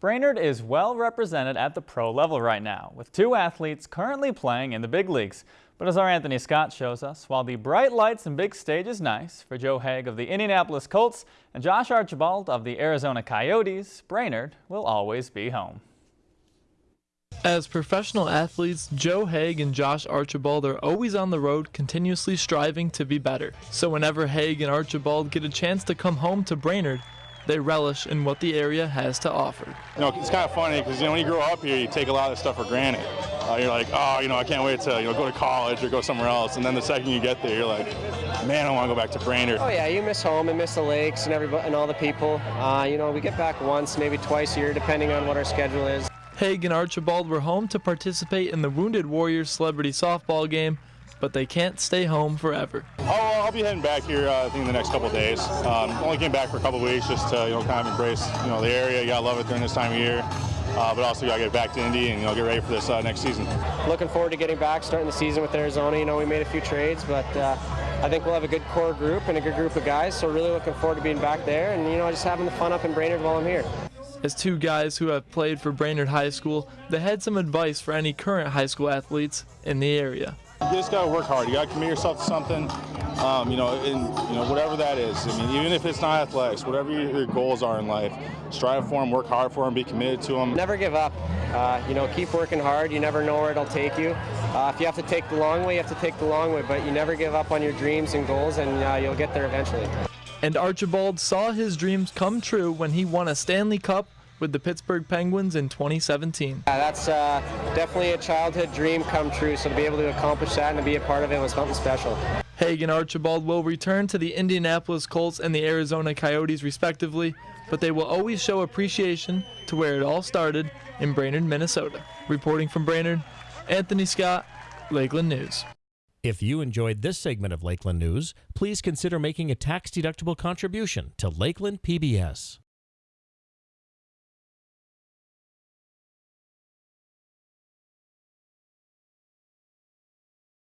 Brainerd is well represented at the pro level right now, with two athletes currently playing in the big leagues. But as our Anthony Scott shows us, while the bright lights and big stage is nice for Joe Haeg of the Indianapolis Colts and Josh Archibald of the Arizona Coyotes, Brainerd will always be home. As professional athletes, Joe Haeg and Josh Archibald are always on the road, continuously striving to be better. So whenever Haeg and Archibald get a chance to come home to Brainerd, they relish in what the area has to offer. You know, it's kind of funny because you know when you grow up here, you take a lot of stuff for granted. Uh, you're like, oh, you know, I can't wait to you know go to college or go somewhere else, and then the second you get there, you're like, man, I want to go back to Brainerd. Oh yeah, you miss home and miss the lakes and everybody and all the people. Uh, you know, we get back once, maybe twice a year, depending on what our schedule is. Haeg and Archibald were home to participate in the Wounded Warriors celebrity softball game but they can't stay home forever. I'll, I'll be heading back here, uh, I think, in the next couple of days. Um, only came back for a couple of weeks just to, you know, kind of embrace, you know, the area. You gotta love it during this time of year. Uh, but also got to get back to Indy and you know get ready for this uh, next season. Looking forward to getting back, starting the season with Arizona. You know we made a few trades, but uh, I think we'll have a good core group and a good group of guys. So really looking forward to being back there and you know just having the fun up in Brainerd while I'm here. As two guys who have played for Brainerd High School, they had some advice for any current high school athletes in the area. You just got to work hard. You got to commit yourself to something. Um, you know, and you know whatever that is. I mean, even if it's not athletics, whatever your goals are in life, strive for them, work hard for them, be committed to them. Never give up. Uh, you know, keep working hard. You never know where it'll take you. Uh, if you have to take the long way, you have to take the long way. But you never give up on your dreams and goals, and uh, you'll get there eventually. And Archibald saw his dreams come true when he won a Stanley Cup with the Pittsburgh Penguins in 2017. Yeah, that's uh, definitely a childhood dream come true, so to be able to accomplish that and to be a part of it was something special. Haeg and Archibald will return to the Indianapolis Colts and the Arizona Coyotes respectively, but they will always show appreciation to where it all started in Brainerd, Minnesota. Reporting from Brainerd, Anthony Scott, Lakeland News. If you enjoyed this segment of Lakeland News, please consider making a tax-deductible contribution to Lakeland PBS.